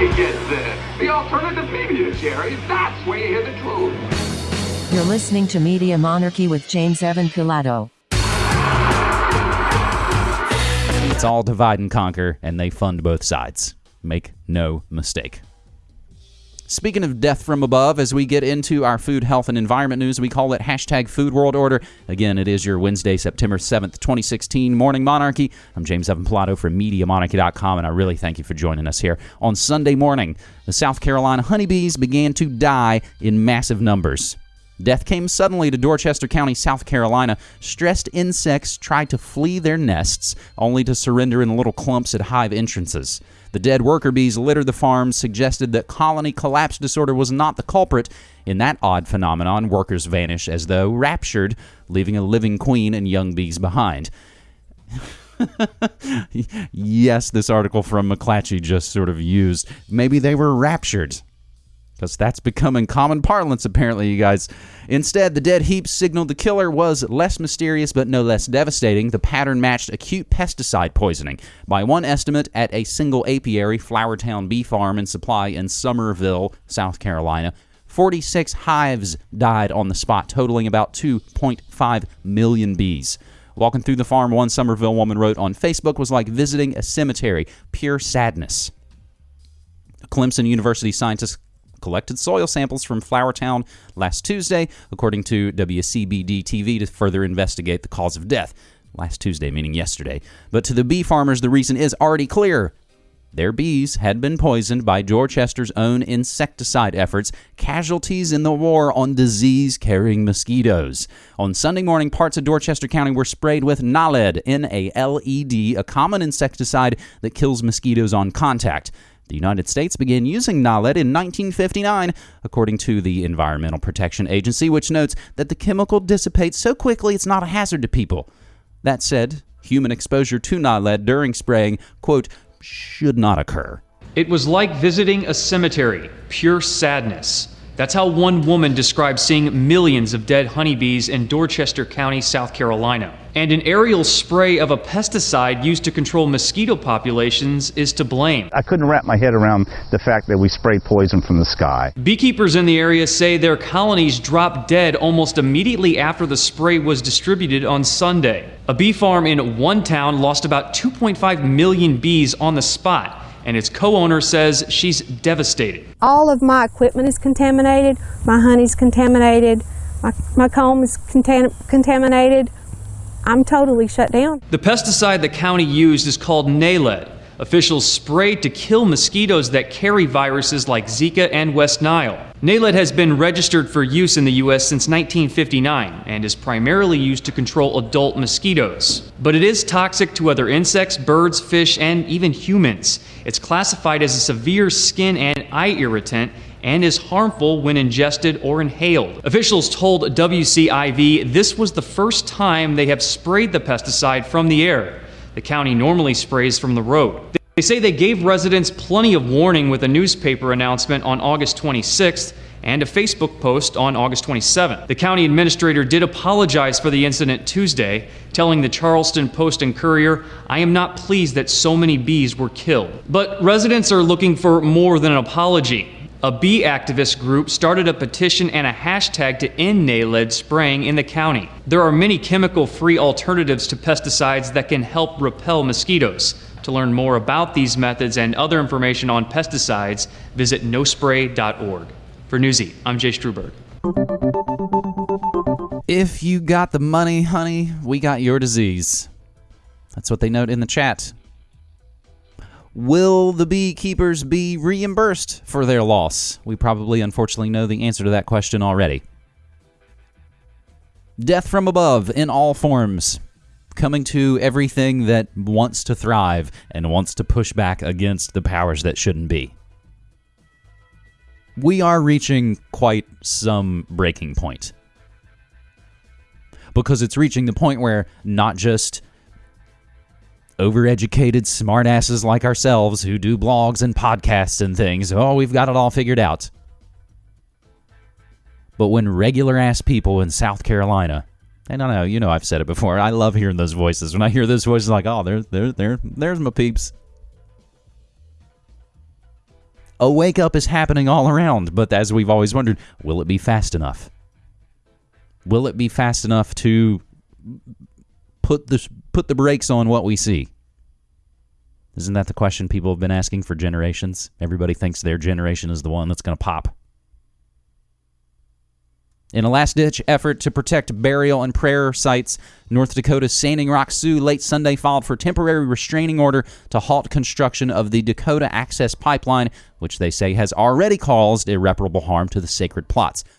you get this. The alternative media, Jerry. That's where you hear the truth. You're listening to Media Monarchy with James Evan Pilato. It's all divide and conquer, and they fund both sides. Make no mistake. Speaking of death from above, as we get into our food, health, and environment news, we call it hashtag Food World Order. Again, it is your Wednesday, September 7th, 2016 Morning Monarchy. I'm James Evan Pilato from MediaMonarchy.com, and I really thank you for joining us here. On Sunday morning, the South Carolina honeybees began to die in massive numbers. Death came suddenly to Dorchester County, South Carolina. Stressed insects tried to flee their nests, only to surrender in little clumps at hive entrances. The dead worker bees littered the farms, suggested that colony collapse disorder was not the culprit. In that odd phenomenon, workers vanish as though raptured, leaving a living queen and young bees behind. yes, this article from McClatchy just sort of used. Maybe they were raptured because that's becoming common parlance, apparently, you guys. Instead, the dead heap signaled the killer was less mysterious but no less devastating. The pattern matched acute pesticide poisoning. By one estimate, at a single apiary, Flowertown Bee Farm and Supply in Summerville South Carolina, 46 hives died on the spot, totaling about 2.5 million bees. Walking through the farm, one Summerville woman wrote on Facebook was like visiting a cemetery. Pure sadness. Clemson University scientists collected soil samples from Flowertown last Tuesday, according to WCBD TV, to further investigate the cause of death. Last Tuesday, meaning yesterday. But to the bee farmers, the reason is already clear. Their bees had been poisoned by Dorchester's own insecticide efforts, casualties in the war on disease carrying mosquitoes. On Sunday morning, parts of Dorchester County were sprayed with Naled, N A L E D, a common insecticide that kills mosquitoes on contact. The United States began using Naled in 1959, according to the Environmental Protection Agency, which notes that the chemical dissipates so quickly it's not a hazard to people. That said, human exposure to Naled during spraying, quote, should not occur. It was like visiting a cemetery, pure sadness. That's how one woman described seeing millions of dead honeybees in Dorchester County, South Carolina. And an aerial spray of a pesticide used to control mosquito populations is to blame. I couldn't wrap my head around the fact that we spray poison from the sky. Beekeepers in the area say their colonies dropped dead almost immediately after the spray was distributed on Sunday. A bee farm in one town lost about 2.5 million bees on the spot and its co-owner says she's devastated. All of my equipment is contaminated, my honey's contaminated, my, my comb is contam contaminated. I'm totally shut down. The pesticide the county used is called Naled. Officials sprayed to kill mosquitoes that carry viruses like Zika and West Nile. Naled has been registered for use in the U.S. since 1959 and is primarily used to control adult mosquitoes. But it is toxic to other insects, birds, fish, and even humans. It's classified as a severe skin and eye irritant and is harmful when ingested or inhaled. Officials told WCIV this was the first time they have sprayed the pesticide from the air. The county normally sprays from the road. They say they gave residents plenty of warning with a newspaper announcement on August 26th and a Facebook post on August 27th. The county administrator did apologize for the incident Tuesday, telling the Charleston Post and Courier, I am not pleased that so many bees were killed. But residents are looking for more than an apology. A bee activist group started a petition and a hashtag to end NALED spraying in the county. There are many chemical-free alternatives to pesticides that can help repel mosquitoes. To learn more about these methods and other information on pesticides, visit nospray.org. For Newsy, I'm Jay Struberg. If you got the money, honey, we got your disease. That's what they note in the chat. Will the beekeepers be reimbursed for their loss? We probably, unfortunately, know the answer to that question already. Death from above in all forms, coming to everything that wants to thrive and wants to push back against the powers that shouldn't be. We are reaching quite some breaking point. Because it's reaching the point where not just overeducated smartasses like ourselves who do blogs and podcasts and things. Oh, we've got it all figured out. But when regular ass people in South Carolina, and I know, you know, I've said it before. I love hearing those voices. When I hear those voices, like, oh, there, there, there, there's my peeps. a wake up is happening all around. But as we've always wondered, will it be fast enough? Will it be fast enough to put the put the brakes on what we see? Isn't that the question people have been asking for generations? Everybody thinks their generation is the one that's going to pop. In a last ditch effort to protect burial and prayer sites, North Dakota's Standing Rock Sioux late Sunday filed for temporary restraining order to halt construction of the Dakota Access Pipeline, which they say has already caused irreparable harm to the sacred plots.